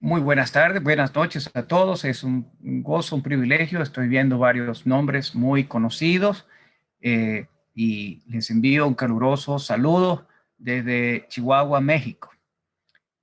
Muy buenas tardes, buenas noches a todos. Es un gozo, un privilegio. Estoy viendo varios nombres muy conocidos eh, y les envío un caluroso saludo desde Chihuahua, México.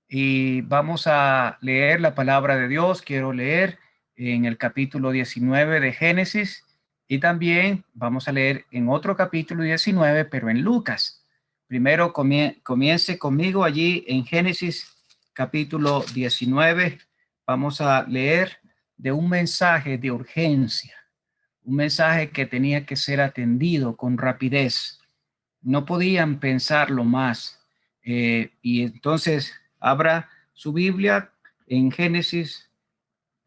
Y vamos a leer la palabra de Dios. Quiero leer en el capítulo 19 de Génesis y también vamos a leer en otro capítulo 19, pero en Lucas. Primero comience conmigo allí en Génesis capítulo 19, vamos a leer de un mensaje de urgencia, un mensaje que tenía que ser atendido con rapidez. No podían pensarlo más. Eh, y entonces abra su Biblia en Génesis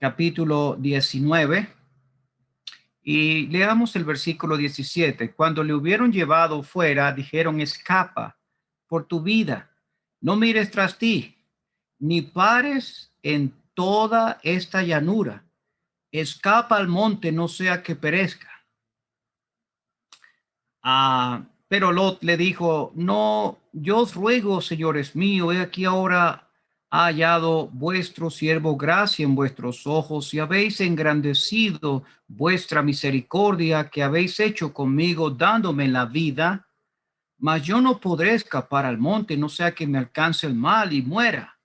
capítulo 19 y leamos el versículo 17. Cuando le hubieron llevado fuera, dijeron, escapa por tu vida, no mires tras ti ni pares en toda esta llanura. Escapa al monte, no sea que perezca. Ah, pero Lot le dijo, no, yo os ruego, señores míos, he aquí ahora ha hallado vuestro siervo gracia en vuestros ojos y habéis engrandecido vuestra misericordia que habéis hecho conmigo dándome la vida, mas yo no podré escapar al monte, no sea que me alcance el mal y muera.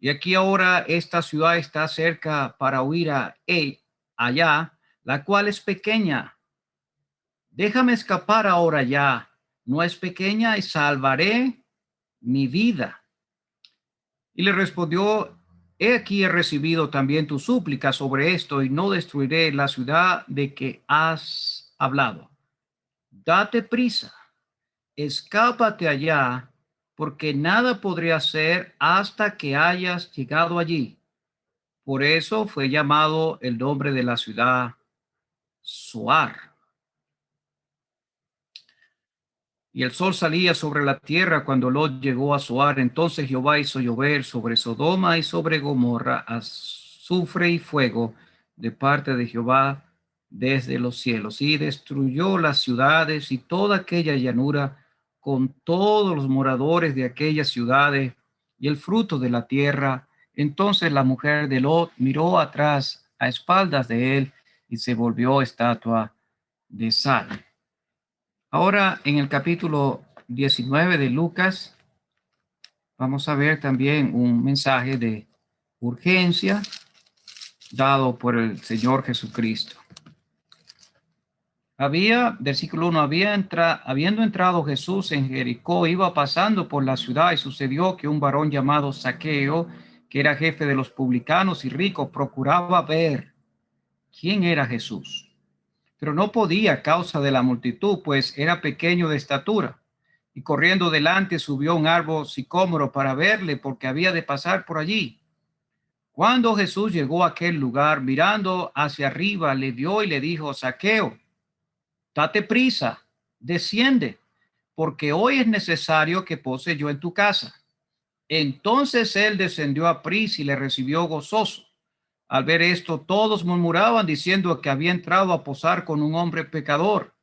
Y aquí ahora esta ciudad está cerca para huir a él, allá, la cual es pequeña. Déjame escapar ahora ya. No es pequeña y salvaré mi vida. Y le respondió, he aquí he recibido también tu súplica sobre esto y no destruiré la ciudad de que has hablado. Date prisa, escápate allá porque nada podría hacer hasta que hayas llegado allí. Por eso fue llamado el nombre de la ciudad Soar. Y el sol salía sobre la tierra cuando Lot llegó a Soar. Entonces Jehová hizo llover sobre Sodoma y sobre Gomorra azufre y fuego de parte de Jehová desde los cielos y destruyó las ciudades y toda aquella llanura con todos los moradores de aquellas ciudades y el fruto de la tierra. Entonces la mujer de Lot miró atrás a espaldas de él y se volvió estatua de sal. Ahora en el capítulo 19 de Lucas vamos a ver también un mensaje de urgencia dado por el Señor Jesucristo. Había, versículo 1, había entra, habiendo entrado Jesús en Jericó, iba pasando por la ciudad y sucedió que un varón llamado Saqueo, que era jefe de los publicanos y rico, procuraba ver quién era Jesús. Pero no podía causa de la multitud, pues era pequeño de estatura. Y corriendo delante subió un árbol sicómoro para verle, porque había de pasar por allí. Cuando Jesús llegó a aquel lugar, mirando hacia arriba, le vio y le dijo, Saqueo, date prisa, desciende, porque hoy es necesario que pose yo en tu casa. Entonces él descendió a prisa y le recibió gozoso. Al ver esto, todos murmuraban diciendo que había entrado a posar con un hombre pecador.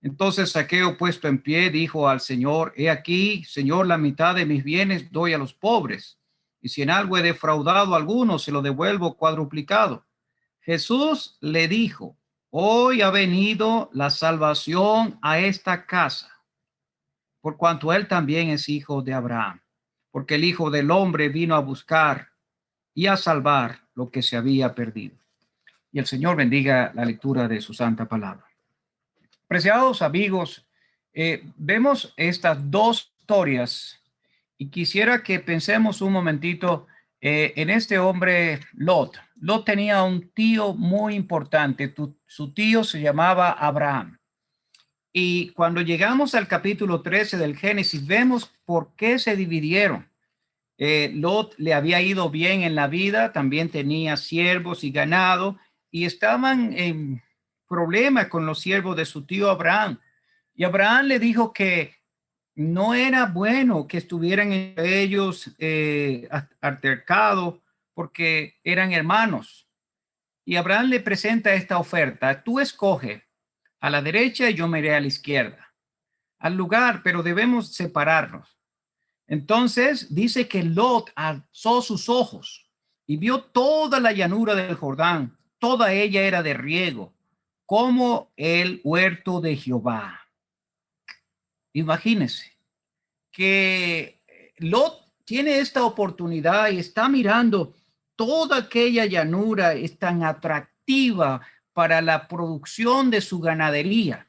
Entonces Saqueo, puesto en pie, dijo al Señor, he aquí, Señor, la mitad de mis bienes doy a los pobres, y si en algo he defraudado a alguno, se lo devuelvo cuadruplicado. Jesús le dijo, Hoy ha venido la salvación a esta casa, por cuanto él también es hijo de Abraham, porque el Hijo del Hombre vino a buscar y a salvar lo que se había perdido. Y el Señor bendiga la lectura de su santa palabra. Preciados amigos, eh, vemos estas dos historias y quisiera que pensemos un momentito eh, en este hombre Lot. Lot tenía un tío muy importante. su tío se llamaba Abraham. Y cuando llegamos al capítulo 13 del Génesis, vemos por qué se dividieron. Eh, Lot le había ido bien en la vida, también tenía siervos y ganado, y estaban en problema con los siervos de su tío Abraham. Y Abraham le dijo que no era bueno que estuvieran ellos eh, altercados porque eran hermanos. Y Abraham le presenta esta oferta. Tú escoge a la derecha y yo me iré a la izquierda. Al lugar, pero debemos separarnos. Entonces dice que Lot alzó sus ojos y vio toda la llanura del Jordán, toda ella era de riego, como el huerto de Jehová. Imagínense que Lot tiene esta oportunidad y está mirando toda aquella llanura es tan atractiva para la producción de su ganadería.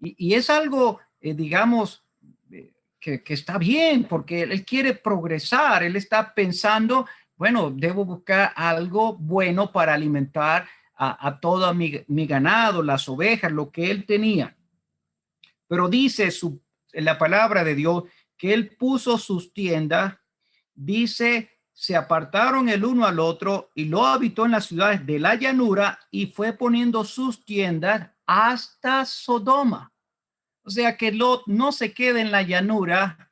Y, es algo, eh, digamos, eh, que, está bien, porque él quiere progresar, él está pensando, bueno, debo buscar algo bueno para alimentar a, a todo mi, mi, ganado, las ovejas, lo que él tenía. Pero dice su, la palabra de Dios que él puso sus tiendas, dice, se apartaron el uno al otro y lo habitó en las ciudades de la llanura y fue poniendo sus tiendas hasta Sodoma. O sea que Lot no se queda en la llanura,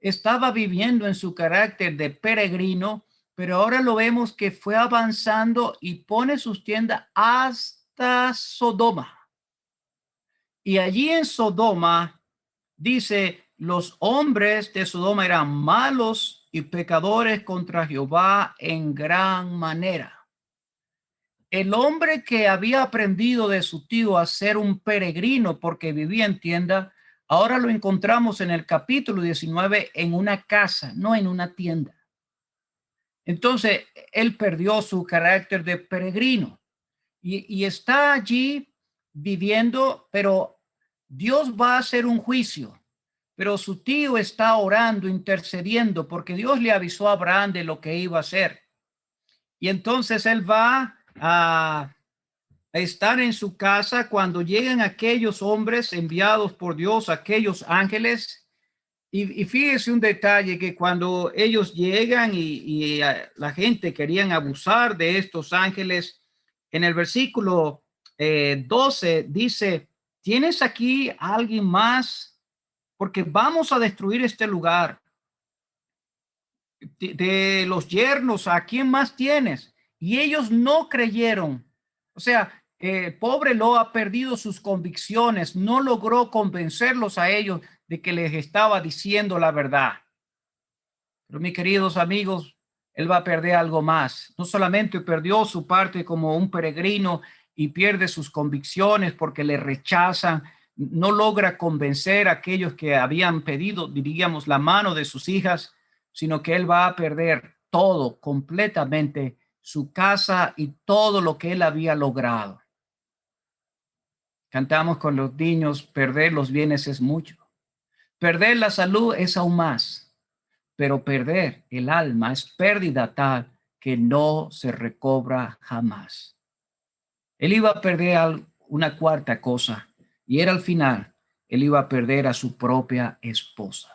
estaba viviendo en su carácter de peregrino, pero ahora lo vemos que fue avanzando y pone sus tiendas hasta Sodoma. Y allí en Sodoma, dice, los hombres de Sodoma eran malos y pecadores contra Jehová en gran manera. El hombre que había aprendido de su tío a ser un peregrino porque vivía en tienda, ahora lo encontramos en el capítulo 19 en una casa, no en una tienda. Entonces, él perdió su carácter de peregrino y, y está allí viviendo, pero Dios va a hacer un juicio. Pero su tío está orando, intercediendo, porque Dios le avisó a Abraham de lo que iba a hacer. Y entonces él va a, estar en su casa cuando llegan aquellos hombres enviados por Dios, aquellos ángeles. Y, fíjese un detalle que cuando ellos llegan y, la gente querían abusar de estos ángeles, en el versículo 12 eh, dice, ¿tienes aquí alguien más? Porque vamos a destruir este lugar. De, los yernos, ¿a quién más tienes? y ellos no creyeron. O sea, el pobre lo ha perdido sus convicciones, no logró convencerlos a ellos de que les estaba diciendo la verdad. Pero mis queridos amigos, él va a perder algo más. No solamente perdió su parte como un peregrino y pierde sus convicciones porque le rechazan, no logra convencer a aquellos que habían pedido, diríamos, la mano de sus hijas, sino que él va a perder todo completamente su casa y todo lo que él había logrado. Cantamos con los niños, perder los bienes es mucho. Perder la salud es aún más, pero perder el alma es pérdida tal que no se recobra jamás. Él iba a perder una cuarta cosa y era al final, él iba a perder a su propia esposa.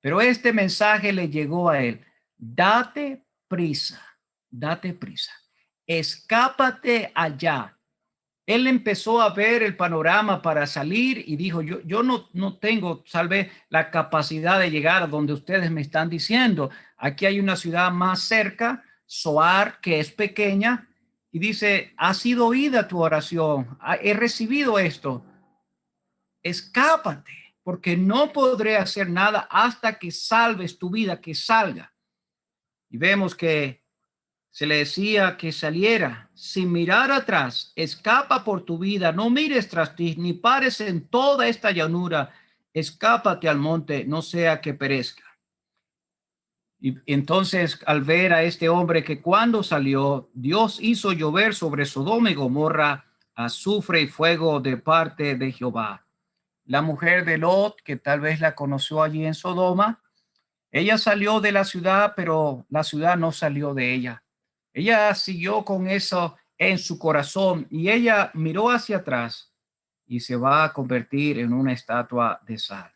Pero este mensaje le llegó a él, date prisa date prisa, escápate allá. Él empezó a ver el panorama para salir y dijo, yo, yo no, no tengo, salve, la capacidad de llegar a donde ustedes me están diciendo. Aquí hay una ciudad más cerca, Soar, que es pequeña, y dice, ha sido oída tu oración, he recibido esto. Escápate, porque no podré hacer nada hasta que salves tu vida, que salga. Y vemos que se le decía que saliera sin mirar atrás, escapa por tu vida, no mires tras ti, ni pares en toda esta llanura, escápate al monte, no sea que perezca. Y entonces al ver a este hombre que cuando salió, Dios hizo llover sobre Sodoma y Gomorra azufre y fuego de parte de Jehová. La mujer de Lot, que tal vez la conoció allí en Sodoma, ella salió de la ciudad, pero la ciudad no salió de ella. Ella siguió con eso en su corazón y ella miró hacia atrás y se va a convertir en una estatua de sal.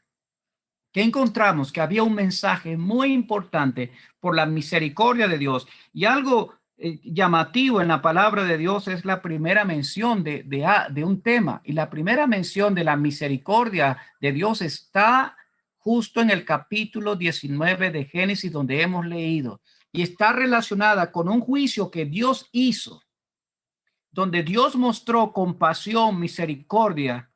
¿Qué encontramos? Que había un mensaje muy importante por la misericordia de Dios y algo eh, llamativo en la palabra de Dios es la primera mención de, de, de un tema. Y la primera mención de la misericordia de Dios está justo en el capítulo 19 de Génesis donde hemos leído. Y está relacionada con un juicio que Dios hizo, donde Dios mostró compasión, misericordia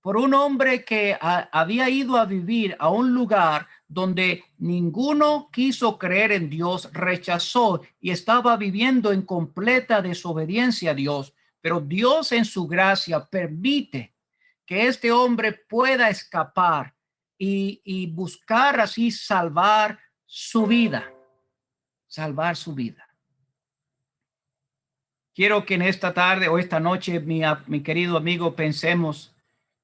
por un hombre que había ido a vivir a un lugar donde ninguno quiso creer en Dios, rechazó y estaba viviendo en completa desobediencia a Dios. Pero Dios en su gracia permite que este hombre pueda escapar y, y buscar así salvar su vida, salvar su vida. Quiero que en esta tarde o esta noche, mi, mi querido amigo, pensemos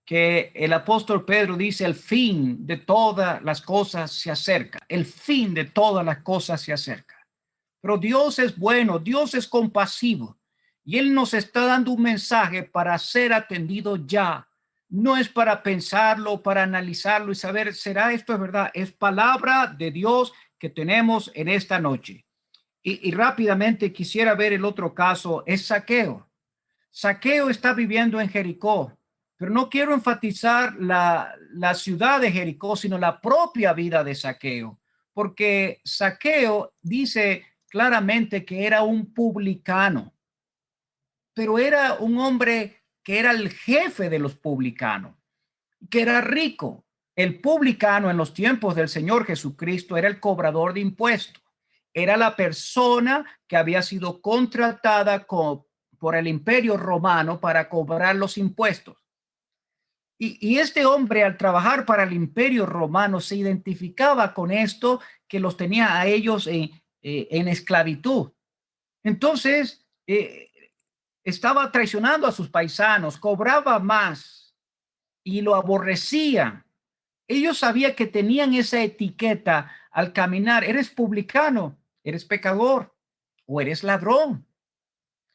que el apóstol Pedro dice el fin de todas las cosas se acerca, el fin de todas las cosas se acerca. Pero Dios es bueno, Dios es compasivo y Él nos está dando un mensaje para ser atendido ya. No es para pensarlo, para analizarlo y saber, ¿será esto es verdad? Es palabra de Dios que tenemos en esta noche. Y, y rápidamente quisiera ver el otro caso, es Saqueo. Saqueo está viviendo en Jericó pero no quiero enfatizar la, la ciudad de Jericó, sino la propia vida de Saqueo, porque Saqueo dice claramente que era un publicano, pero era un hombre que era el jefe de los publicanos, que era rico. El publicano en los tiempos del Señor Jesucristo era el cobrador de impuestos. Era la persona que había sido contratada por el imperio romano para cobrar los impuestos. Y, este hombre al trabajar para el imperio romano se identificaba con esto que los tenía a ellos en, eh, esclavitud. Entonces, eh, estaba traicionando a sus paisanos, cobraba más y lo aborrecía. Ellos sabían que tenían esa etiqueta al caminar. Eres publicano, eres pecador o eres ladrón.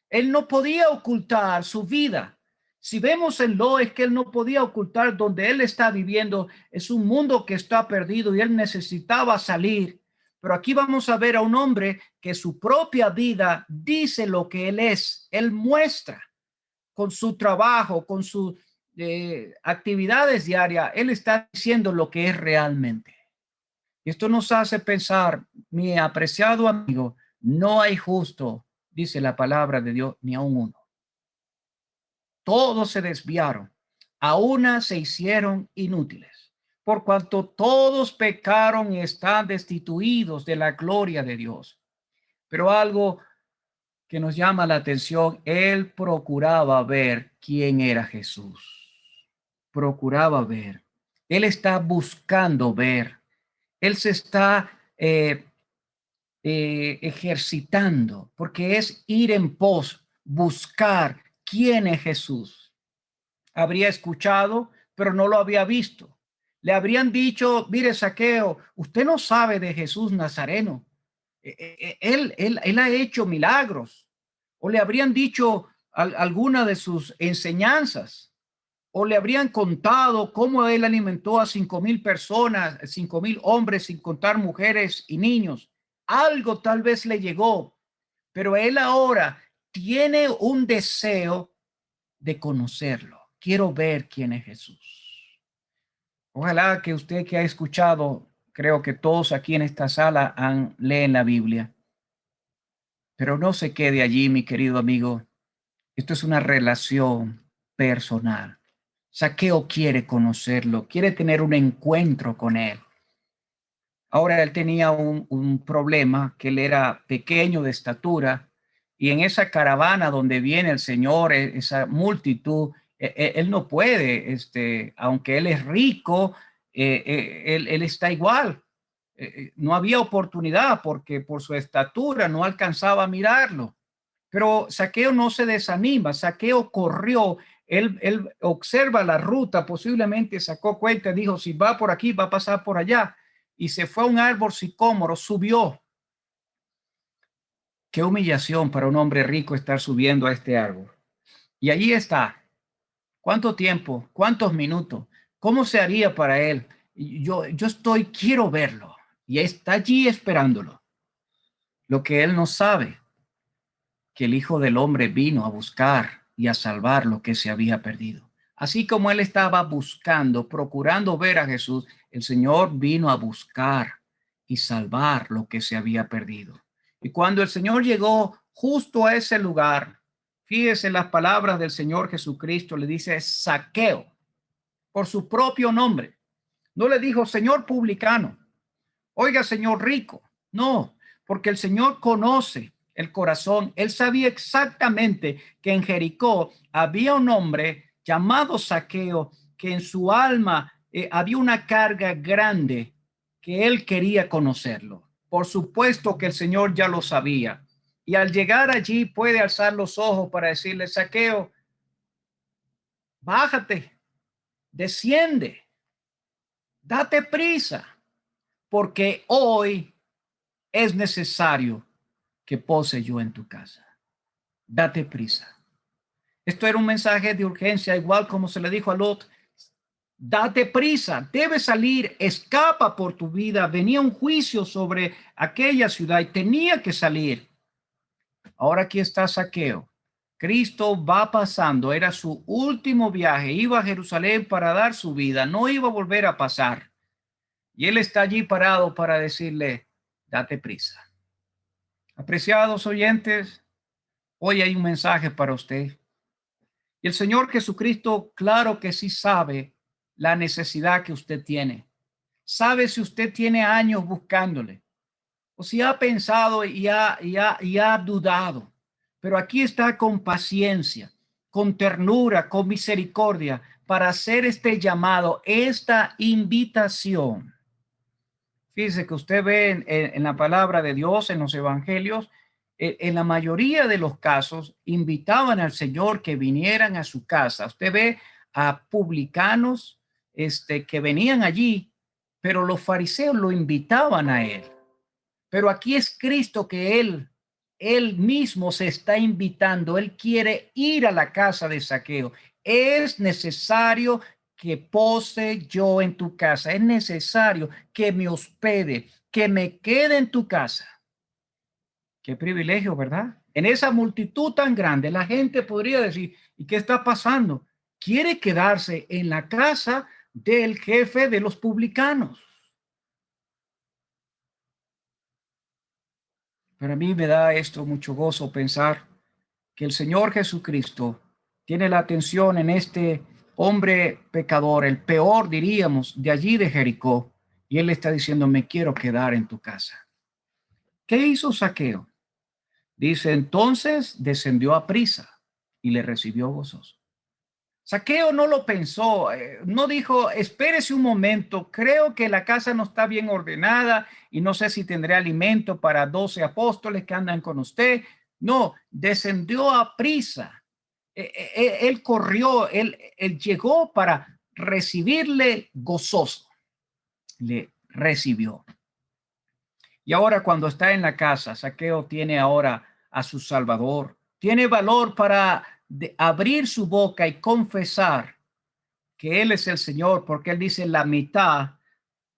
Él no podía ocultar su vida si vemos en Lo es que él no podía ocultar donde él está viviendo. Es un mundo que está perdido y él necesitaba salir. Pero aquí vamos a ver a un hombre que su propia vida dice lo que él es. Él muestra con su trabajo, con sus eh, actividades diarias. Él está diciendo lo que es realmente. Esto nos hace pensar, mi apreciado amigo, no hay justo, dice la palabra de Dios, ni aún uno todos se desviaron, a una se hicieron inútiles, por cuanto todos pecaron y están destituidos de la gloria de Dios. Pero algo que nos llama la atención, él procuraba ver quién era Jesús. Procuraba ver. Él está buscando ver. Él se está eh, eh, ejercitando, porque es ir en pos, buscar, quién es Jesús. Habría escuchado, pero no lo había visto. Le habrían dicho, mire, Saqueo, usted no sabe de Jesús Nazareno. E, e, e, él, él, él ha hecho milagros. O le habrían dicho alguna de sus enseñanzas. O le habrían contado cómo él alimentó a cinco mil personas, cinco mil hombres, sin contar mujeres y niños. Algo tal vez le llegó, pero él ahora tiene un deseo de conocerlo. Quiero ver quién es Jesús. Ojalá que usted que ha escuchado, creo que todos aquí en esta sala han leen la Biblia. Pero no se quede allí, mi querido amigo. Esto es una relación personal. Saqueo quiere conocerlo, quiere tener un encuentro con él. Ahora él tenía un, un problema, que él era pequeño de estatura y en esa caravana donde viene el Señor, e, esa multitud, e, e, él no puede, este, aunque él es rico, él, está igual. No había oportunidad porque por su estatura no alcanzaba a mirarlo. Pero Saqueo no se desanima, Saqueo corrió, él, él observa la ruta, posiblemente sacó cuenta, dijo, si va por aquí, va a pasar por allá. Y se fue a un árbol sicómoro, subió Qué humillación para un hombre rico estar subiendo a este árbol. Y allí está. ¿Cuánto tiempo? ¿Cuántos minutos? ¿Cómo se haría para él? Yo, yo estoy, quiero verlo. Y está allí esperándolo. Lo que él no sabe, que el Hijo del Hombre vino a buscar y a salvar lo que se había perdido. Así como él estaba buscando, procurando ver a Jesús, el Señor vino a buscar y salvar lo que se había perdido. Y cuando el Señor llegó justo a ese lugar, fíjese las palabras del Señor Jesucristo, le dice saqueo por su propio nombre. No le dijo Señor publicano, oiga, señor rico. No, porque el Señor conoce el corazón. Él sabía exactamente que en Jericó había un hombre llamado Saqueo, que en su alma eh, había una carga grande que él quería conocerlo. Por supuesto que el Señor ya lo sabía. Y al llegar allí puede alzar los ojos para decirle, Saqueo, bájate, desciende, date prisa, porque hoy es necesario que pose yo en tu casa. Date prisa. Esto era un mensaje de urgencia, igual como se le dijo a Lot, date prisa, debe salir, escapa por tu vida. Venía un juicio sobre aquella ciudad y tenía que salir. Ahora aquí está Saqueo. Cristo va pasando, era su último viaje, iba a Jerusalén para dar su vida, no iba a volver a pasar. Y él está allí parado para decirle, date prisa. Apreciados oyentes, hoy hay un mensaje para usted. Y el Señor Jesucristo, claro que sí sabe la necesidad que usted tiene. Sabe si usted tiene años buscándole o si ha pensado y ha, y ha, y ha dudado. Pero aquí está con paciencia, con ternura, con misericordia para hacer este llamado, esta invitación. Fíjese que usted ve en, la palabra de Dios, en los evangelios, en, en, la mayoría de los casos invitaban al Señor que vinieran a su casa. Usted ve a publicanos este, que venían allí, pero los fariseos lo invitaban a él. Pero aquí es Cristo que él, él mismo se está invitando. Él quiere ir a la casa de saqueo. Es necesario que pose yo en tu casa. Es necesario que me hospede, que me quede en tu casa. Qué privilegio, ¿verdad? En esa multitud tan grande, la gente podría decir, ¿y qué está pasando? Quiere quedarse en la casa del jefe de los publicanos. Pero a mí me da esto mucho gozo pensar que el Señor Jesucristo tiene la atención en este hombre pecador, el peor, diríamos, de allí de Jericó, y él está diciendo, me quiero quedar en tu casa. ¿Qué hizo Saqueo? Dice, entonces descendió a prisa y le recibió gozoso. Saqueo no lo pensó, eh, no dijo, espérese un momento, creo que la casa no está bien ordenada y no sé si tendré alimento para doce apóstoles que andan con usted. No, descendió a prisa eh, eh, eh, él corrió, él, él llegó para recibirle gozoso. Le recibió. Y ahora cuando está en la casa, Saqueo tiene ahora a su Salvador. Tiene valor para abrir su boca y confesar que Él es el Señor, porque Él dice la mitad,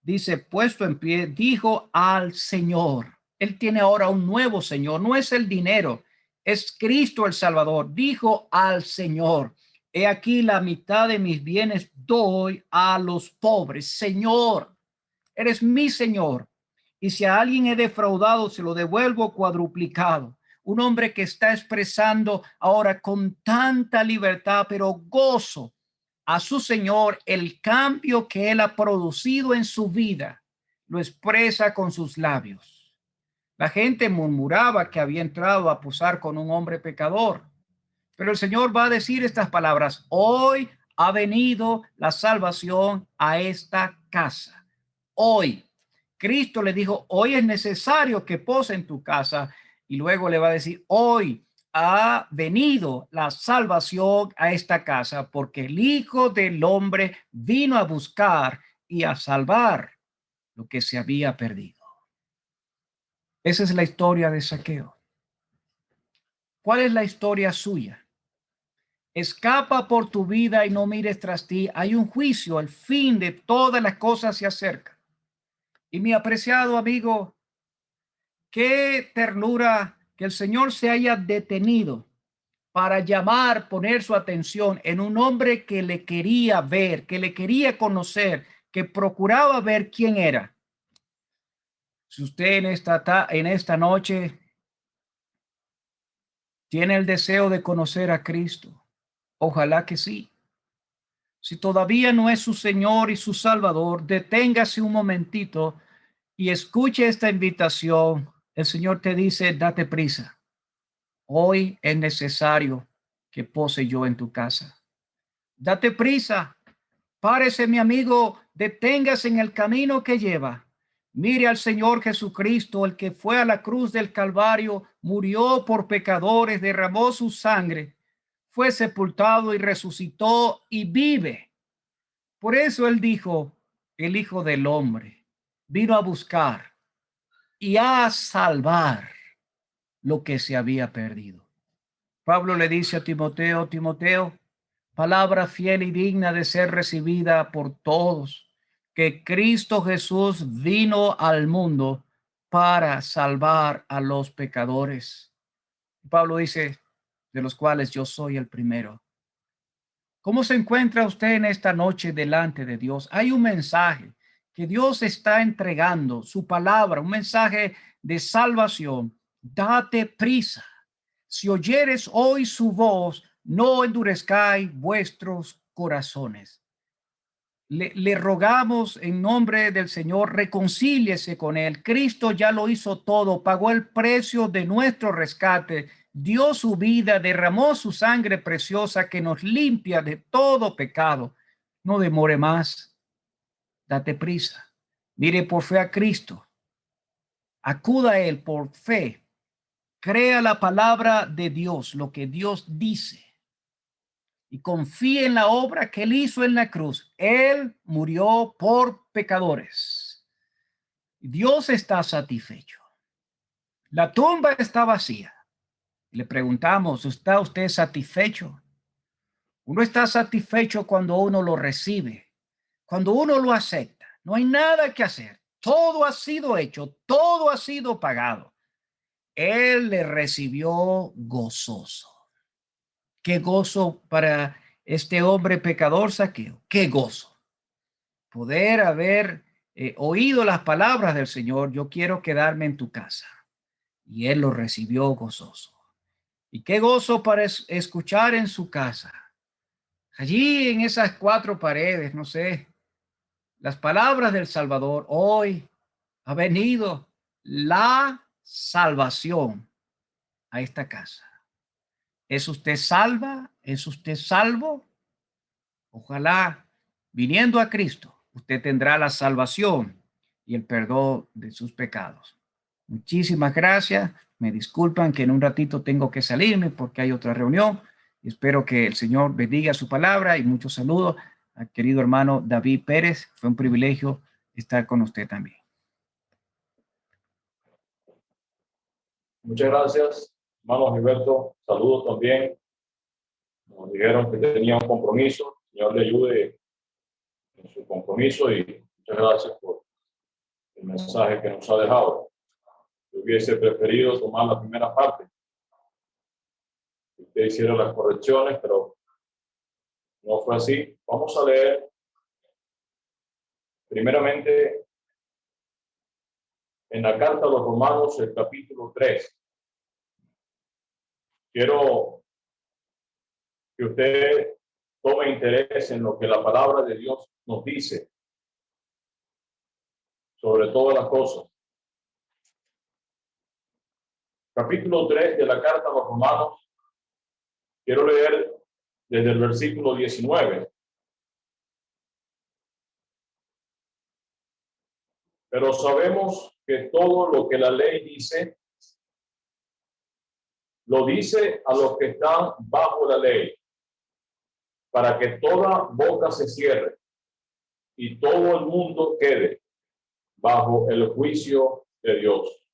dice puesto en pie, dijo al Señor. Él tiene ahora un nuevo Señor, no es el dinero, es Cristo el Salvador. Dijo al Señor, he aquí la mitad de mis bienes doy a los pobres. Señor, eres mi Señor. Y si a alguien he defraudado, se lo devuelvo cuadruplicado. Un hombre que está expresando ahora con tanta libertad, pero gozo a su Señor el cambio que él ha producido en su vida. Lo expresa con sus labios. La gente murmuraba que había entrado a posar con un hombre pecador. Pero el Señor va a decir estas palabras. Hoy ha venido la salvación a esta casa. Hoy. Cristo le dijo, hoy es necesario que pose en tu casa. Y luego le va a decir, hoy ha venido la salvación a esta casa porque el Hijo del Hombre vino a buscar y a salvar lo que se había perdido. Esa es la historia de Saqueo. ¿Cuál es la historia suya? Escapa por tu vida y no mires tras ti. Hay un juicio, el fin de todas las cosas se acerca. Y mi apreciado amigo, qué ternura que el Señor se haya detenido para llamar, poner su atención en un hombre que le quería ver, que le quería conocer, que procuraba ver quién era. Si usted en esta, en esta noche tiene el deseo de conocer a Cristo, ojalá que sí. Si todavía no es su Señor y su Salvador, deténgase un momentito y escuche esta invitación, el Señor te dice, date prisa. Hoy es necesario que pose yo en tu casa. Date prisa. Párese, mi amigo, deténgase en el camino que lleva. Mire al Señor Jesucristo, el que fue a la cruz del Calvario, murió por pecadores, derramó su sangre, fue sepultado y resucitó y vive. Por eso él dijo, el Hijo del Hombre vino a buscar y a salvar lo que se había perdido. Pablo le dice a Timoteo, Timoteo, palabra fiel y digna de ser recibida por todos, que Cristo Jesús vino al mundo para salvar a los pecadores. Pablo dice, de los cuales yo soy el primero. ¿Cómo se encuentra usted en esta noche delante de Dios? Hay un mensaje que Dios está entregando, su palabra, un mensaje de salvación. Date prisa. Si oyeres hoy su voz, no endurezcáis vuestros corazones. Le, rogamos en nombre del Señor, reconcíliese con él. Cristo ya lo hizo todo, pagó el precio de nuestro rescate, dio su vida, derramó su sangre preciosa que nos limpia de todo pecado. No demore más. Date prisa. Mire por fe a Cristo. Acuda a él por fe. Crea la palabra de Dios, lo que Dios dice y confíe en la obra que él hizo en la cruz. Él murió por pecadores. Dios está satisfecho. La tumba está vacía. Le preguntamos, ¿está usted satisfecho? Uno está satisfecho cuando uno lo recibe, cuando uno lo acepta. No hay nada que hacer. Todo ha sido hecho, todo ha sido pagado. Él le recibió gozoso. Qué gozo para este hombre pecador saqueo. Qué gozo. Poder haber eh, oído las palabras del Señor. Yo quiero quedarme en tu casa. Y él lo recibió gozoso. Y qué gozo para escuchar en su casa. Allí en esas cuatro paredes, no sé, las palabras del Salvador. Hoy ha venido la salvación a esta casa. ¿Es usted salva? ¿Es usted salvo? Ojalá, viniendo a Cristo, usted tendrá la salvación y el perdón de sus pecados. Muchísimas gracias. Me disculpan que en un ratito tengo que salirme porque hay otra reunión. Espero que el Señor bendiga su palabra y muchos saludos al querido hermano David Pérez. Fue un privilegio estar con usted también. Muchas gracias. Hermano Gilberto, saludos también. Nos dijeron que tenía un compromiso. Señor le ayude en su compromiso y muchas gracias por el mensaje que nos ha dejado. Yo hubiese preferido tomar la primera parte. Usted hicieron las correcciones, pero no fue así. Vamos a leer primeramente en la carta a los romanos el capítulo 3 quiero que usted tome interés en lo que la palabra de Dios nos dice sobre todas las cosas. Capítulo 3 de la carta a los romanos. Quiero leer desde el versículo 19. Pero sabemos que todo lo que la ley dice lo dice a los que están bajo la ley, para que toda boca se cierre y todo el mundo quede bajo el juicio de Dios.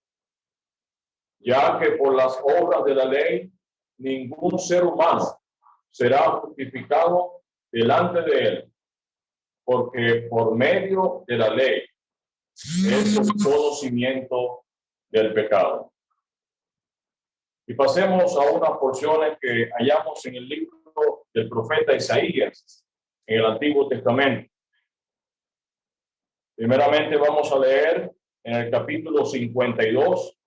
Ya que por las obras de la ley, ningún ser humano será justificado delante de él, porque por medio de la ley es el conocimiento del pecado. Y pasemos a unas porciones que hallamos en el libro del profeta Isaías, en el Antiguo Testamento. Primeramente vamos a leer en el capítulo 52,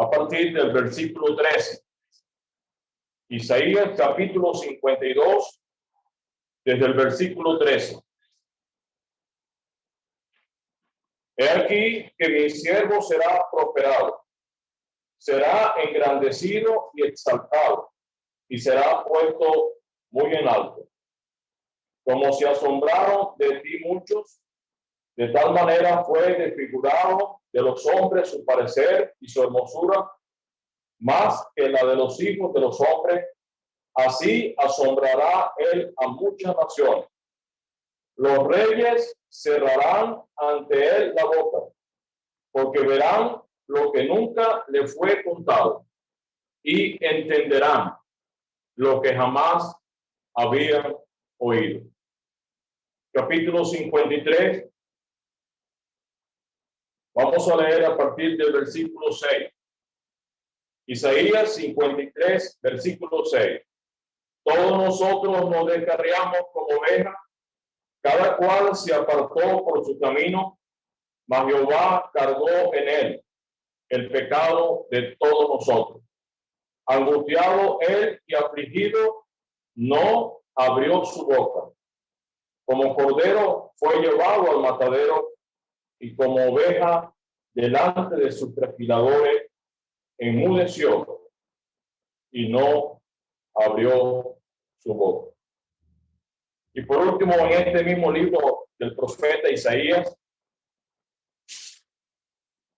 a partir del versículo 13. Isaías capítulo 52, desde el versículo 13. He aquí que mi siervo será prosperado, será engrandecido y exaltado, y será puesto muy en alto. Como se asombraron de ti muchos, de tal manera fue desfigurado de los hombres su parecer y su hermosura, más que la de los hijos de los hombres. Así asombrará él a muchas naciones. Los reyes cerrarán ante él la boca, porque verán lo que nunca le fue contado y entenderán lo que jamás habían oído. Capítulo 53. Vamos a leer a partir del versículo 6. Isaías 53, versículo 6. Todos nosotros nos descarriamos como ovejas, cada cual se apartó por su camino, mas Jehová cargó en él el pecado de todos nosotros. Angustiado él y afligido, no abrió su boca. Como cordero fue llevado al matadero y como oveja delante de sus trasquiladores enmudeció y no abrió su boca. Y por último, en este mismo libro del profeta Isaías,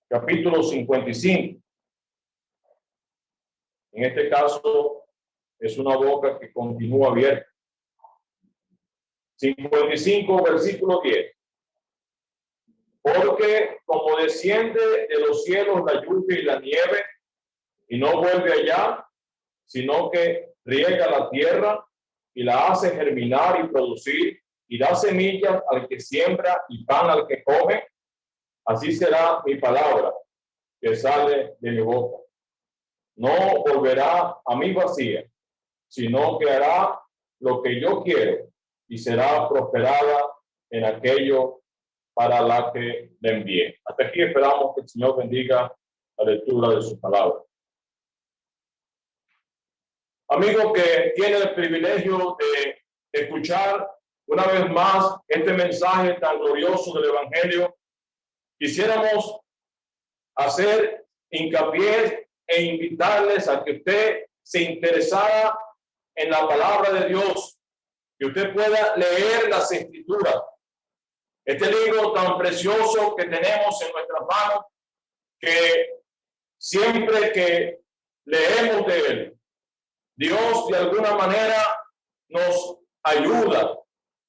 capítulo 55. En este caso, es una boca que continúa abierta. 55, versículo 10. Porque como desciende de los cielos la lluvia y la nieve, y no vuelve allá, sino que riega la tierra y la hace germinar y producir, y da semillas al que siembra y pan al que come, así será mi palabra que sale de mi boca. No volverá a mí vacía, sino que hará lo que yo quiero y será prosperada en aquello para la que le envíe. Hasta aquí esperamos que el Señor bendiga la lectura de su palabra. Amigo que tiene el privilegio de escuchar una vez más este mensaje tan glorioso del Evangelio, quisiéramos hacer hincapié e invitarles a que usted se interesara en la palabra de Dios, que usted pueda leer las escrituras. Este libro tan precioso que tenemos en nuestras manos, que siempre que leemos de él, Dios de alguna manera nos ayuda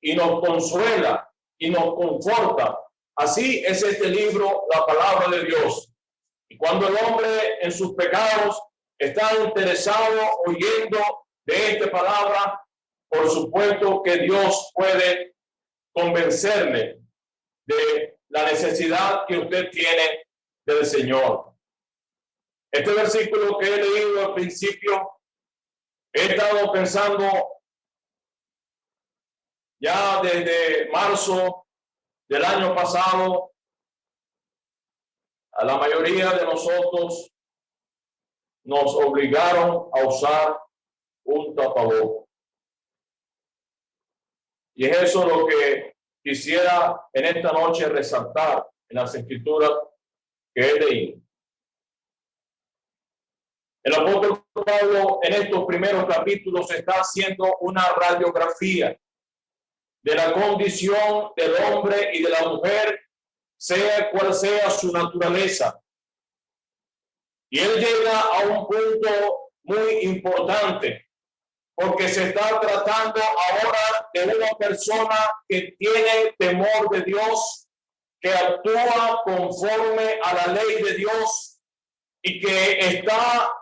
y nos consuela y nos conforta. Así es este libro, la palabra de Dios. Y cuando el hombre en sus pecados está interesado oyendo de esta palabra, por supuesto que Dios puede convencerle de la necesidad que usted tiene del Señor. Este versículo que he leído al principio He estado pensando ya desde marzo del año pasado, a la mayoría de nosotros nos obligaron a usar un tapabocas. Y es eso lo que quisiera en esta noche resaltar en las escrituras que he leído. El apóstol Pablo en estos primeros capítulos está haciendo una radiografía de la condición del hombre y de la mujer, sea cual sea su naturaleza. Y él llega a un punto muy importante, porque se está tratando ahora de una persona que tiene temor de Dios, que actúa conforme a la ley de Dios y que está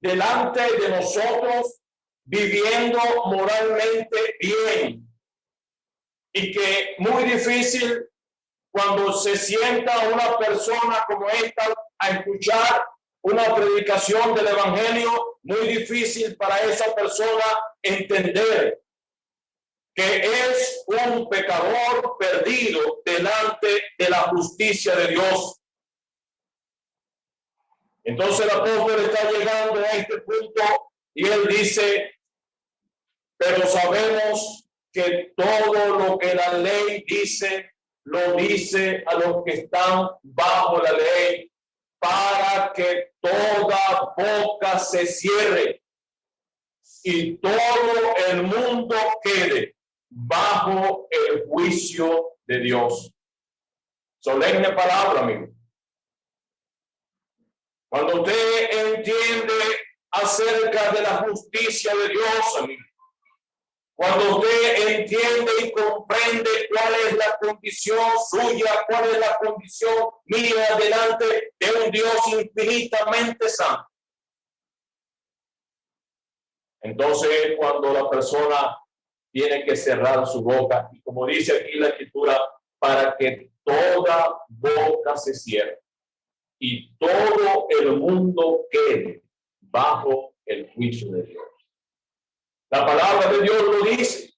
delante de nosotros viviendo moralmente bien. Y que muy difícil cuando se sienta una persona como esta a escuchar una predicación del evangelio, muy difícil para esa persona entender que es un pecador perdido delante de la justicia de Dios. Entonces el apóstol está llegando a este punto y él dice, pero sabemos que todo lo que la ley dice lo dice a los que están bajo la ley para que toda boca se cierre y todo el mundo quede bajo el juicio de Dios. Solemne palabra, amigo. Cuando usted entiende acerca de la justicia de Dios, amigo, cuando usted entiende y comprende cuál es la condición suya, cuál es la condición mía delante de un Dios infinitamente santo. Entonces, cuando la persona tiene que cerrar su boca, y como dice aquí la escritura, para que toda boca se cierre y todo el mundo quede bajo el juicio de Dios. La palabra de Dios lo dice.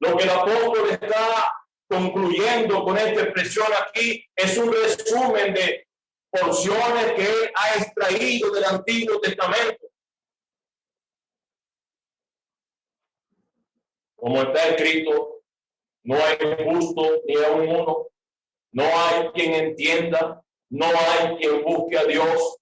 Lo que el apóstol está concluyendo con esta expresión aquí es un resumen de porciones que ha extraído del Antiguo Testamento. Como está escrito, no hay justo ni a uno, no hay quien entienda, no hay quien busque a Dios,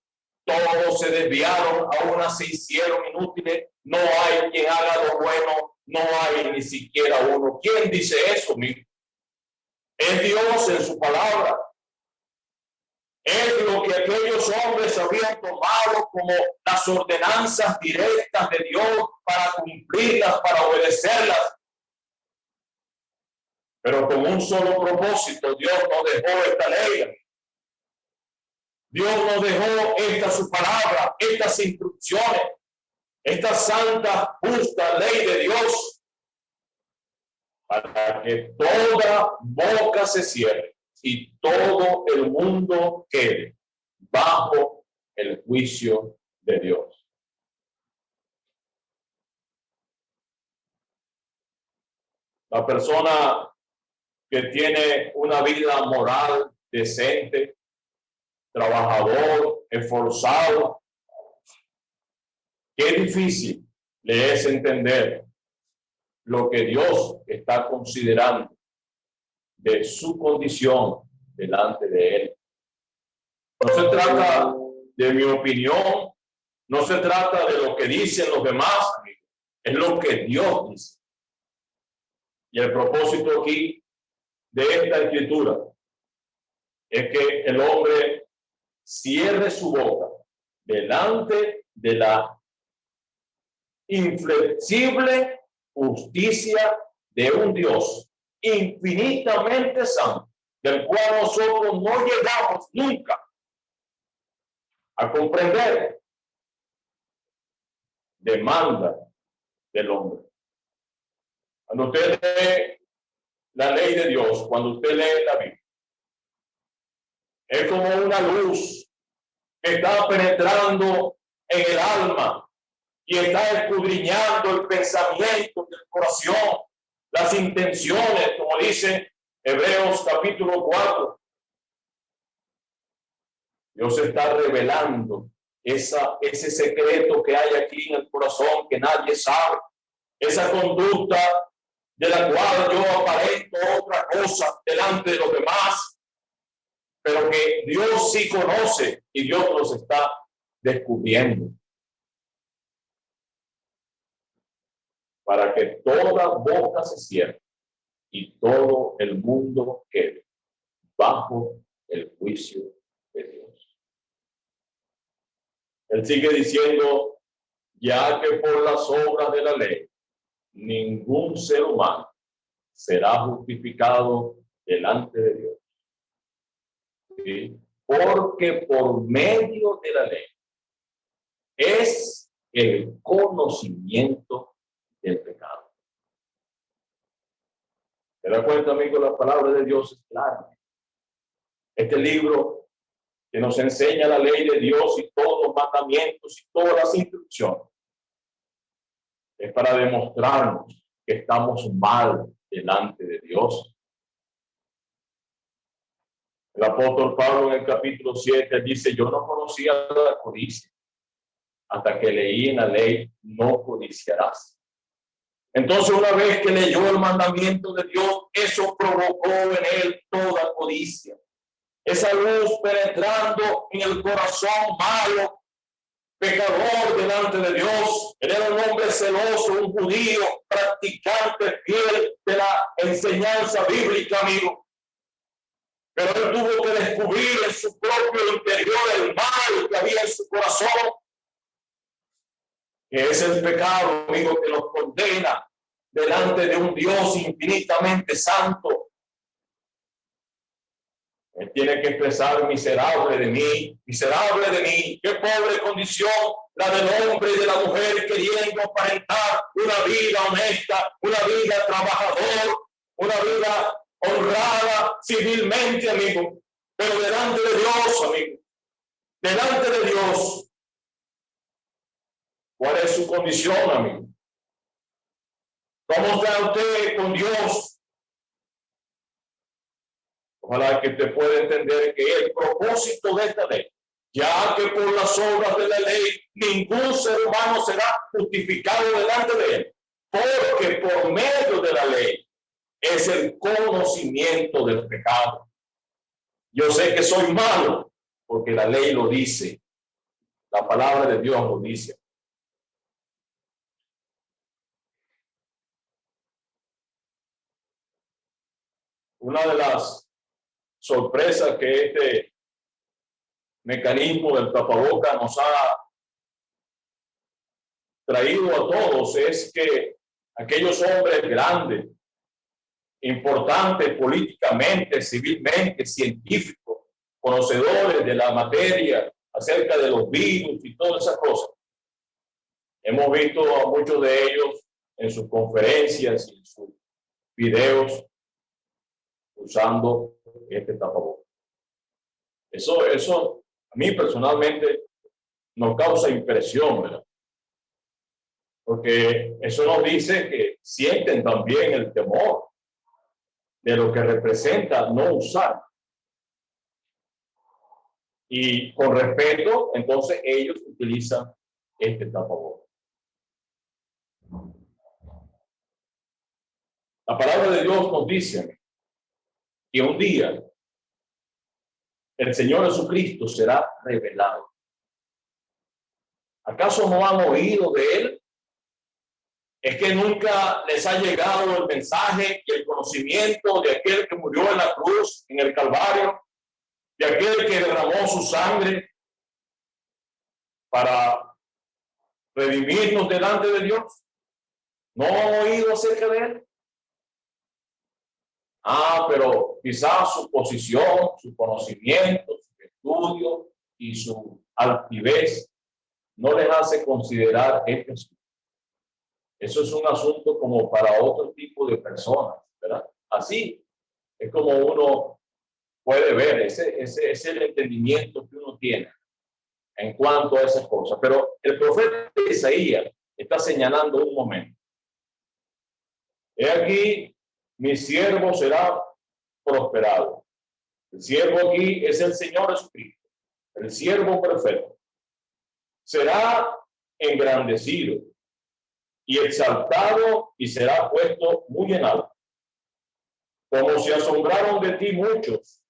todos se desviaron, aún se hicieron inútiles, no hay quien haga lo bueno, no hay ni siquiera uno. ¿Quién dice eso, mi? Es Dios en su palabra. Es lo que aquellos hombres habían tomado como las ordenanzas directas de Dios para cumplirlas, para obedecerlas. Pero con un solo propósito, Dios no dejó esta ley. Dios nos dejó esta su palabra, estas instrucciones esta santa, justa ley de Dios para que toda boca se cierre y todo el mundo quede bajo el juicio de Dios. La persona que tiene una vida moral decente, trabajador, esforzado, Qué difícil le es entender lo que Dios está considerando de su condición delante de él. No se trata de mi opinión, no se trata de lo que dicen los demás, es lo que Dios dice. Y el propósito aquí de esta escritura es que el hombre cierre su boca delante de la inflexible justicia de un Dios infinitamente santo, del cual nosotros no llegamos nunca a comprender, demanda del hombre. Cuando usted lee la ley de Dios, cuando usted lee la Biblia, es como una luz que está penetrando en el alma y está escudriñando el pensamiento del corazón, las intenciones, como dice Hebreos capítulo 4. Dios está revelando esa, ese secreto que hay aquí en el corazón que nadie sabe, esa conducta de la cual yo aparento otra cosa delante de los demás, pero que Dios sí conoce y Dios los está descubriendo. para que toda boca se cierre y todo el mundo quede bajo el juicio de Dios. Él sigue diciendo, ya que por las obras de la ley, ningún ser humano será justificado delante de Dios. Porque por medio de la ley es el conocimiento el pecado. ¿Te da cuenta, amigo? La palabra de Dios es clara. Este libro que nos enseña la ley de Dios y todos los mandamientos y todas las instrucciones es para demostrarnos que estamos mal delante de Dios. El apóstol Pablo en el capítulo 7 dice, yo no conocía la codicia hasta que leí en la ley, no codiciarás. Entonces, una vez que leyó el mandamiento de Dios, eso provocó en él toda codicia. Esa luz penetrando en el corazón malo, pecador delante de Dios. era un hombre celoso, un judío, practicante fiel de la enseñanza bíblica, amigo. Pero él tuvo que descubrir en su propio interior el mal que había en su corazón que es el pecado, amigo, que nos condena delante de un Dios infinitamente santo. Él tiene que expresar miserable de mí, miserable de mí, qué pobre condición la del hombre y de la mujer queriendo aparentar una vida honesta, una vida trabajador, una vida honrada civilmente, amigo, pero delante de Dios, amigo, delante de Dios, ¿Cuál es su condición, amigo? ¿Cómo está usted con Dios? Ojalá que te pueda entender que el propósito de esta ley, ya que por las obras de la ley ningún ser humano será justificado delante de él, porque por medio de la ley es el conocimiento del pecado. Yo sé que soy malo porque la ley lo dice. La palabra de Dios lo dice. una de las sorpresas que este mecanismo del tapaboca nos ha traído a todos es que aquellos hombres grandes, importantes políticamente, civilmente, científicos, conocedores de la materia acerca de los virus y todas esas cosas. Hemos visto a muchos de ellos en sus conferencias y en sus videos usando este tapabocas. Eso, eso a mí personalmente nos causa impresión, ¿verdad? Porque eso nos dice que sienten también el temor de lo que representa no usar. Y con respeto, entonces ellos utilizan este tapabocas. La palabra de Dios nos dice que un día el Señor Jesucristo será revelado. ¿Acaso no han oído de él? Es que nunca les ha llegado el mensaje y el conocimiento de aquel que murió en la cruz, en el Calvario, de aquel que derramó su sangre para redimirnos delante de Dios. ¿No han oído acerca de él? Ah, pero quizás su posición, su conocimiento, su estudio y su altivez no les hace considerar esto. Eso es un asunto como para otro tipo de personas, ¿verdad? Así es como uno puede ver, ese, ese es el entendimiento que uno tiene en cuanto a esas cosas. Pero el profeta Isaías está señalando un momento. He aquí mi siervo será prosperado. El siervo aquí es el Señor Jesucristo, el siervo perfecto. Será engrandecido y exaltado y será puesto muy en alto. Como se asombraron de ti muchos,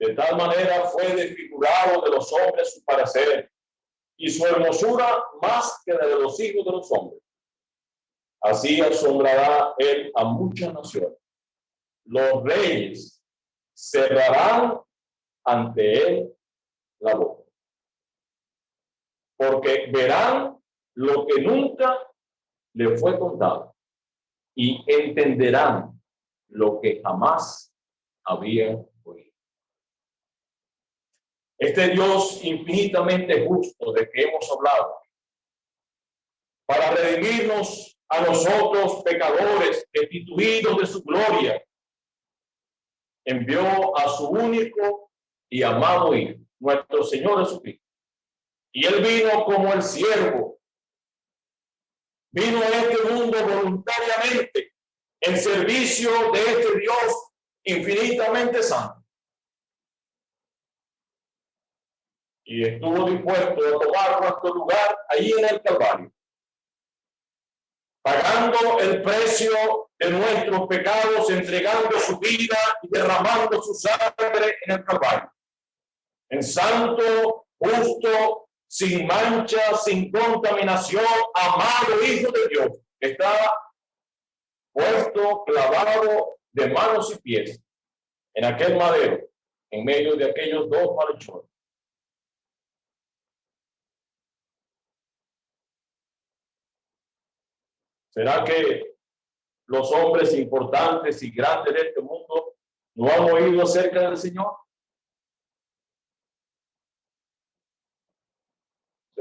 de tal manera fue desfigurado de los hombres su parecer y su hermosura más que la de los hijos de los hombres. Así asombrará él a muchas naciones. Los reyes cerrarán ante él la boca. Porque verán lo que nunca le fue contado y entenderán lo que jamás habían oído. Este Dios infinitamente justo de que hemos hablado, para redimirnos a nosotros pecadores, destituidos de su gloria, envió a su único y amado Hijo, nuestro Señor Jesucristo. Y él vino como el siervo. Vino a este mundo voluntariamente en servicio de este Dios infinitamente santo. Y estuvo dispuesto a tomar nuestro lugar ahí en el Calvario pagando el precio de nuestros pecados, entregando su vida y derramando su sangre en el Calvario. En santo, justo, sin mancha, sin contaminación, amado Hijo de Dios, está puesto, clavado de manos y pies en aquel madero, en medio de aquellos dos malhechores. ¿Será que los hombres importantes y grandes de este mundo no han oído acerca del Señor?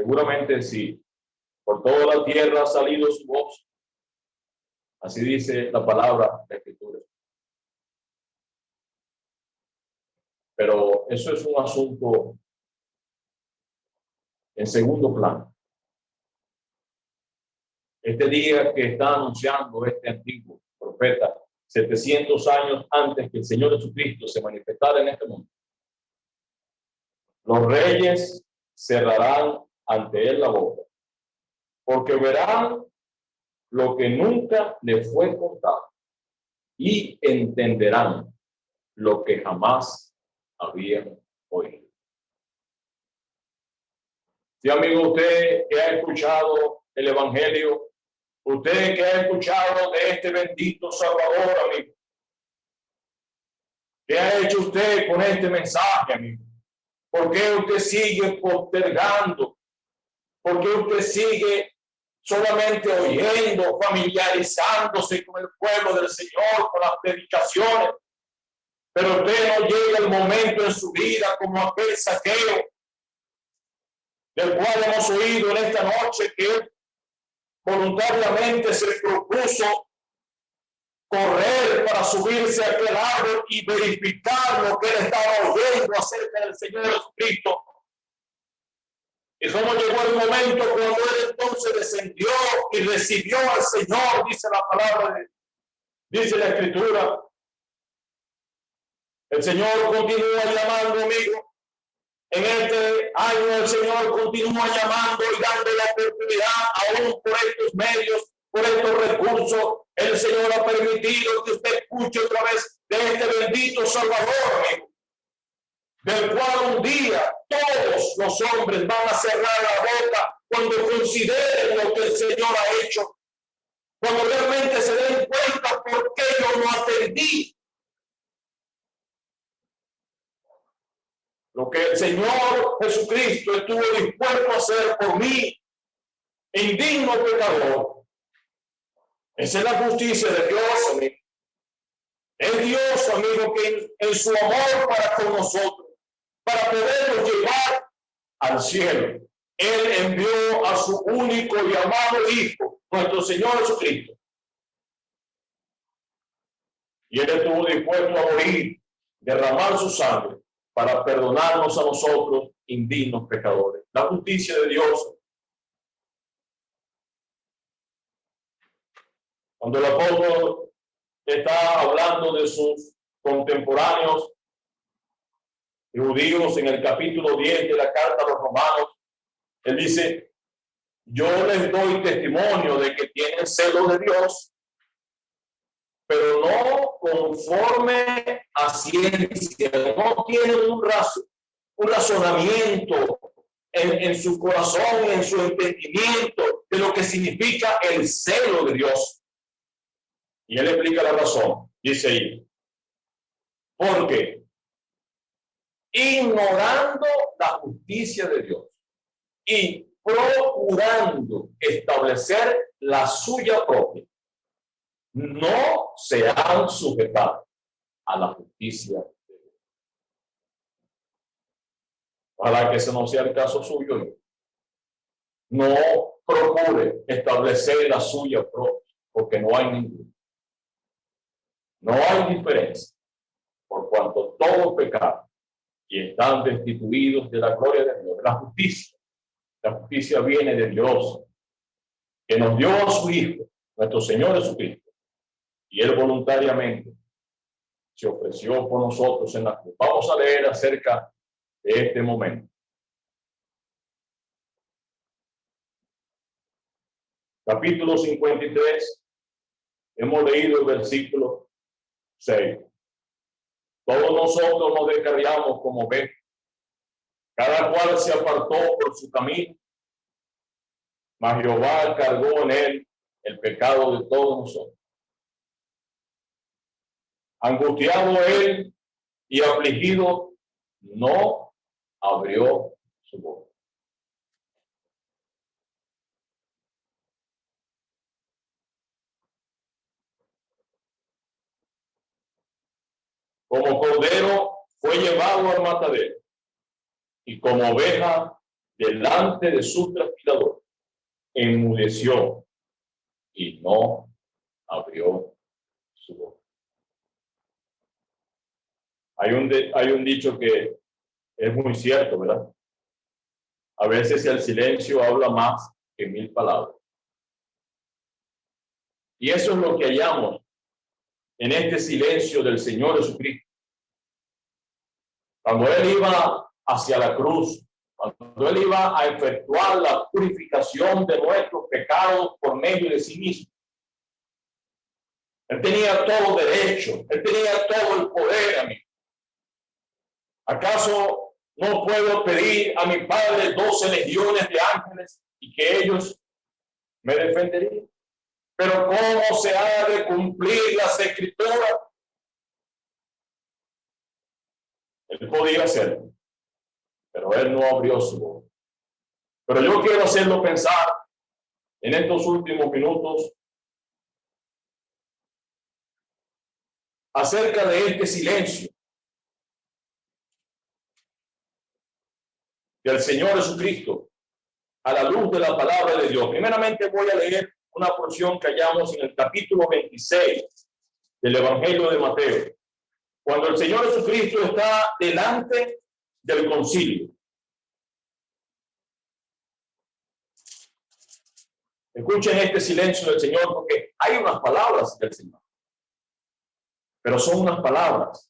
Seguramente sí. Por toda la tierra ha salido su voz. Así dice la palabra de Escritura. Pero eso es un asunto en segundo plano este día que está anunciando este antiguo profeta, 700 años antes que el Señor Jesucristo se manifestara en este mundo. Los reyes cerrarán ante él la boca, porque verán lo que nunca le fue contado y entenderán lo que jamás habían oído. Si amigo, usted que ha escuchado el Evangelio Usted que ha escuchado de este bendito Salvador, amigo. ¿Qué ha hecho usted con este mensaje, amigo? ¿Por qué usted sigue postergando? ¿Por qué usted sigue solamente oyendo, familiarizándose con el pueblo del Señor, con las predicaciones? Pero usted no llega el momento en su vida como aquel saqueo del cual hemos oído en esta noche que voluntariamente se propuso correr para subirse a aquel árbol y verificar lo que él estaba oyendo acerca del Señor Jesucristo. Y como llegó el momento cuando él entonces descendió y recibió al Señor, dice la palabra, dice la escritura. El Señor continúa llamando, amigo, en este año el Señor continúa llamando y dando la oportunidad aún por estos medios, por estos recursos. El Señor ha permitido que usted escuche otra vez de este bendito Salvador, amigo, del cual un día todos los hombres van a cerrar la boca cuando consideren lo que el Señor ha hecho, cuando realmente se den cuenta por qué yo no atendí Lo que el Señor Jesucristo estuvo dispuesto a hacer por mí, indigno pecador. Esa es la justicia de Dios, amigo. Dios, amigo, que en, su amor para con nosotros, para podernos llevar al cielo, Él envió a su único y amado Hijo, nuestro Señor Jesucristo. Y Él estuvo dispuesto a morir, derramar su sangre para perdonarnos a nosotros, indignos pecadores. La justicia de Dios. Cuando el apóstol está hablando de sus contemporáneos judíos en el capítulo 10 de la carta a los romanos, él dice, yo les doy testimonio de que tienen celo de Dios pero no conforme a ciencia, no tienen un, un razonamiento en, en, su corazón, en su entendimiento de lo que significa el celo de Dios. Y él explica la razón, dice ahí, porque ignorando la justicia de Dios y procurando establecer la suya propia, no se han sujetado a la justicia Para que ese no sea el caso suyo. No procure establecer la suya propia, porque no hay ninguna. No hay diferencia, por cuanto todo pecado y están destituidos de la gloria de Dios, la justicia. La justicia viene de Dios, que nos dio a su Hijo, nuestro Señor Jesucristo y él voluntariamente se ofreció por nosotros en la cruz. Vamos a leer acerca de este momento. Capítulo 53 hemos leído el versículo 6. Todos nosotros nos descarriamos como ve. Cada cual se apartó por su camino. Mas Jehová cargó en él el pecado de todos nosotros. Angustiado él y afligido, no abrió su boca. Como cordero fue llevado al matadero y como oveja delante de su transpirador, enmudeció y no abrió su boca. Hay un, hay un dicho que es muy cierto, ¿verdad? A veces el silencio habla más que mil palabras. Y eso es lo que hallamos en este silencio del Señor Jesucristo. Cuando Él iba hacia la cruz, cuando Él iba a efectuar la purificación de nuestros pecados por medio de sí mismo. Él tenía todo derecho, Él tenía todo el poder. ¿Acaso no puedo pedir a mi Padre doce legiones de ángeles y que ellos me defenderían? Pero ¿cómo se ha de cumplir las escrituras? Él podía hacerlo, pero él no abrió su boca. Pero yo quiero hacerlo pensar en estos últimos minutos acerca de este silencio del Señor Jesucristo a la luz de la palabra de Dios. Primeramente voy a leer una porción que hallamos en el capítulo 26 del Evangelio de Mateo, cuando el Señor Jesucristo está delante del concilio. Escuchen este silencio del Señor porque hay unas palabras del Señor, pero son unas palabras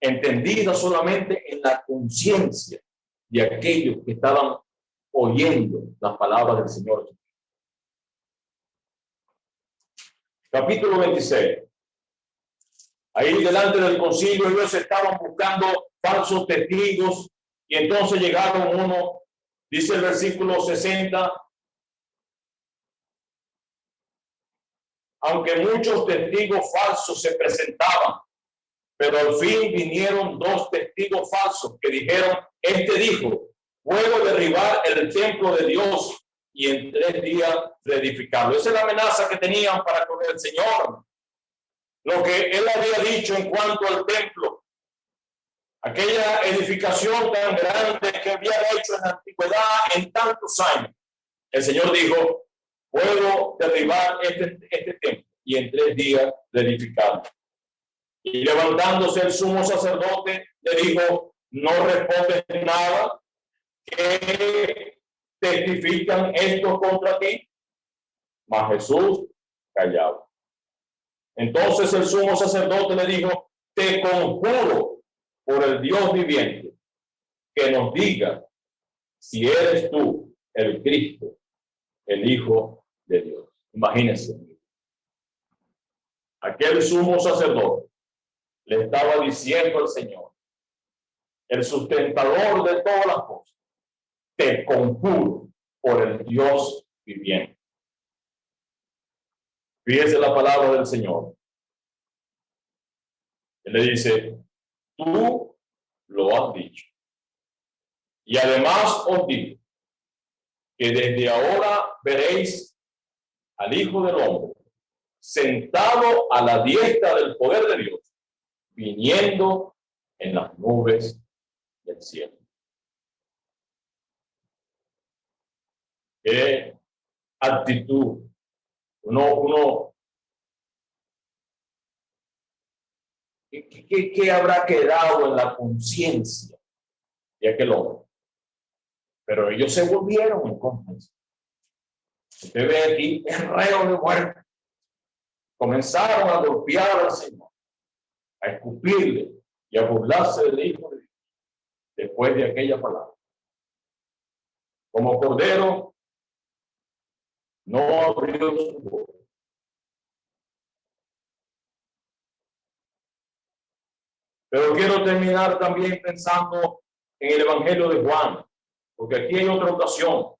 entendidas solamente en la conciencia de aquellos que estaban oyendo las palabras del Señor. Capítulo 26. Ahí delante del concilio ellos estaban buscando falsos testigos y entonces llegaron uno, dice el versículo 60, aunque muchos testigos falsos se presentaban, pero al fin vinieron dos testigos falsos que dijeron, este dijo, puedo derribar el templo de Dios y en tres días reedificarlo. Esa es la amenaza que tenían para con el Señor. Lo que él había dicho en cuanto al templo, aquella edificación tan grande que había hecho en la antigüedad en tantos años. El Señor dijo, puedo derribar este, este templo y en tres días reedificarlo. Y levantándose el sumo sacerdote, le dijo, no respondes nada, que testifican esto contra ti? Mas Jesús callaba. Entonces el sumo sacerdote le dijo, te conjuro por el Dios viviente que nos diga si eres tú el Cristo, el Hijo de Dios. Imagínense. Aquel sumo sacerdote le estaba diciendo al Señor, el sustentador de todas las cosas, te conjuro por el Dios viviente. Fíjese la palabra del Señor. Él le dice, tú lo has dicho. Y además os digo que desde ahora veréis al Hijo del Hombre sentado a la diestra del poder de Dios, viniendo en las nubes del cielo. qué actitud uno, uno ¿qué, habrá quedado en la conciencia de aquel hombre? Pero ellos se volvieron en contra. Usted ve aquí, es reo de muerte. Comenzaron a golpear al Señor, a escupirle y a burlarse del Hijo de Dios después de aquella palabra. Como cordero no abrió su boca. Pero quiero terminar también pensando en el Evangelio de Juan, porque aquí hay otra ocasión.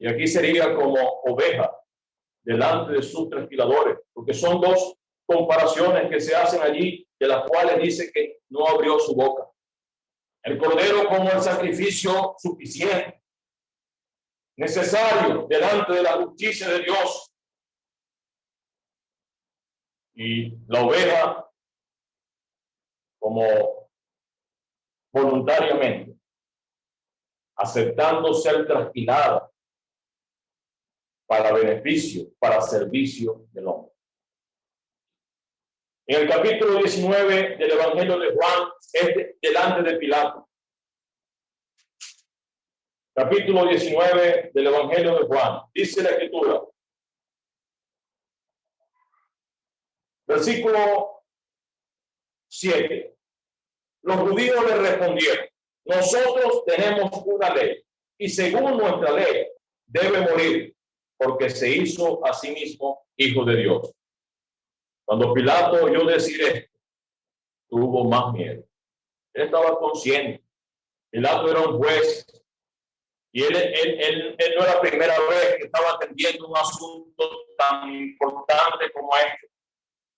Y aquí sería como oveja delante de sus trasquiladores, porque son dos comparaciones que se hacen allí, de las cuales dice que no abrió su boca. El cordero como el sacrificio suficiente necesario delante de la justicia de Dios. Y la oveja como voluntariamente, aceptando ser trasquilada para beneficio, para servicio del hombre. En el capítulo 19 del Evangelio de Juan, es delante de Pilato. Capítulo 19 del Evangelio de Juan. Dice la Escritura. Versículo 7. Los judíos le respondieron, nosotros tenemos una ley y según nuestra ley debe morir porque se hizo a sí mismo hijo de Dios. Cuando Pilato oyó decir esto, tuvo más miedo. Él estaba consciente. Pilato era un juez y él, él, él, él no era la primera vez que estaba atendiendo un asunto tan importante como este.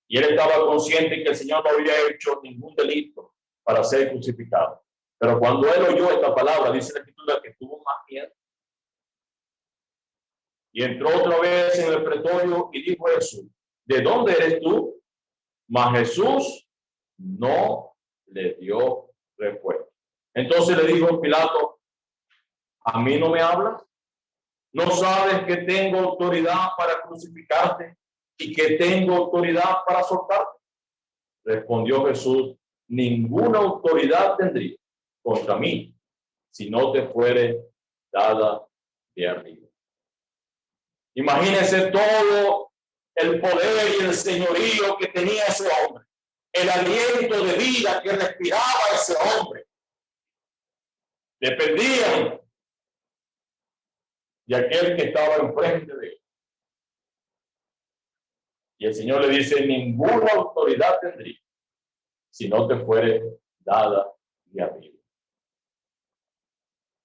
Y él estaba consciente que el Señor no había hecho ningún delito para ser crucificado. Pero cuando él oyó esta palabra, dice la escritura que tuvo más miedo. Y entró otra vez en el pretorio y dijo eso, ¿de dónde eres tú? Mas Jesús no le dio respuesta. Entonces le dijo Pilato, ¿a mí no me hablas? ¿No sabes que tengo autoridad para crucificarte y que tengo autoridad para soltarte? Respondió Jesús, ninguna autoridad tendría contra mí si no te fuere dada de arriba. Imagínense todo el poder y el señorío que tenía ese hombre, el aliento de vida que respiraba ese hombre. Dependían de aquel que estaba enfrente de él. Y el Señor le dice, ninguna autoridad tendría si no te fuere dada de arriba.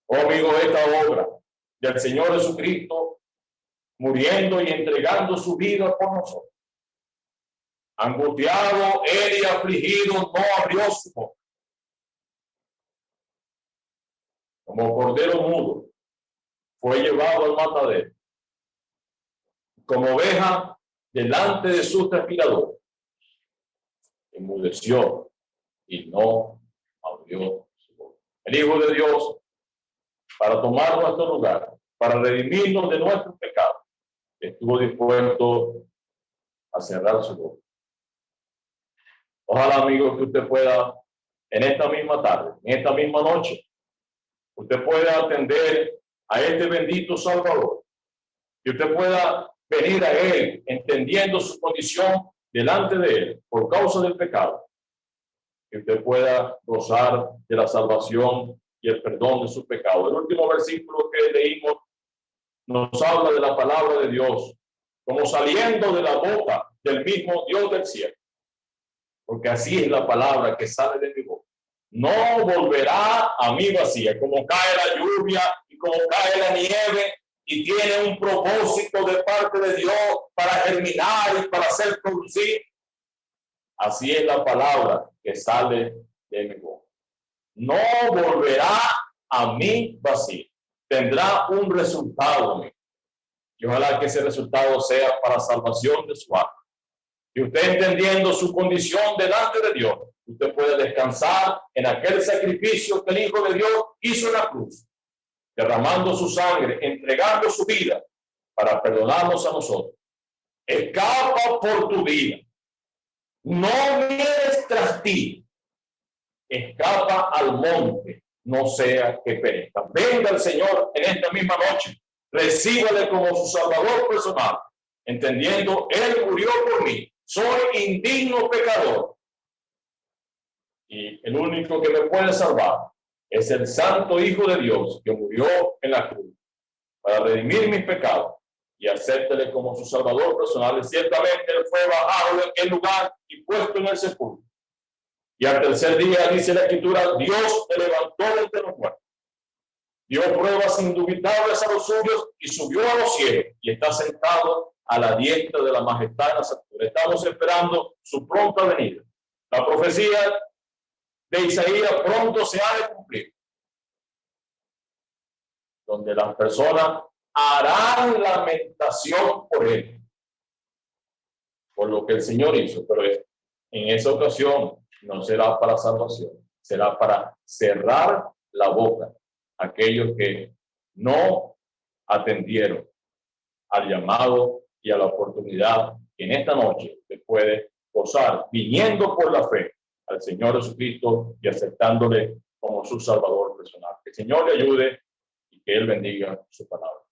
Oh amigo, esta obra del Señor Jesucristo muriendo y entregando su vida por nosotros. Angustiado, él y afligido, no abrió su boca. Como cordero mudo, fue llevado al matadero. Como oveja, delante de su transpirador, enmudeció y no abrió su. El Hijo de Dios, para tomar nuestro lugar, para redimirnos de nuestros pecados, estuvo dispuesto a cerrar su boca. Ojalá, amigos, que usted pueda, en esta misma tarde, en esta misma noche, usted pueda atender a este bendito Salvador, que usted pueda venir a Él entendiendo su condición delante de Él por causa del pecado, que usted pueda gozar de la salvación y el perdón de su pecado. El último versículo que leímos nos habla de la palabra de Dios, como saliendo de la boca del mismo Dios del cielo. Porque así es la palabra que sale de mi boca. No volverá a mí vacía, como cae la lluvia como cae la nieve y tiene un propósito de parte de Dios para germinar y para hacer producir. Así es la palabra que sale de mi boca. No volverá a mí vacía tendrá un resultado. Y ojalá que ese resultado sea para salvación de su alma. Y usted entendiendo su condición delante de Dios, usted puede descansar en aquel sacrificio que el Hijo de Dios hizo en la cruz, derramando su sangre, entregando su vida para perdonarnos a nosotros. Escapa por tu vida. No mires tras ti. Escapa al monte no sea que perezca. Venga el Señor en esta misma noche, recíbale como su salvador personal, entendiendo, Él murió por mí, soy indigno pecador. Y el único que me puede salvar es el Santo Hijo de Dios que murió en la cruz para redimir mis pecados y hacértele como su salvador personal. Y ciertamente Él fue bajado en aquel lugar y puesto en el sepulcro Y al tercer día, dice la escritura, Dios te levantó de entre los muertos. Dio pruebas indubitables a los suyos y subió a los cielos y está sentado a la diestra de la majestad de Estamos esperando su pronta venida. La profecía de Isaías pronto se ha de cumplir. Donde las personas harán lamentación por él. Por lo que el Señor hizo. Pero en esa ocasión no será para salvación. Será para cerrar la boca aquellos que no atendieron al llamado y a la oportunidad que en esta noche se puede gozar viniendo por la fe al Señor Jesucristo y aceptándole como su Salvador personal. Que el Señor le ayude y que Él bendiga su palabra.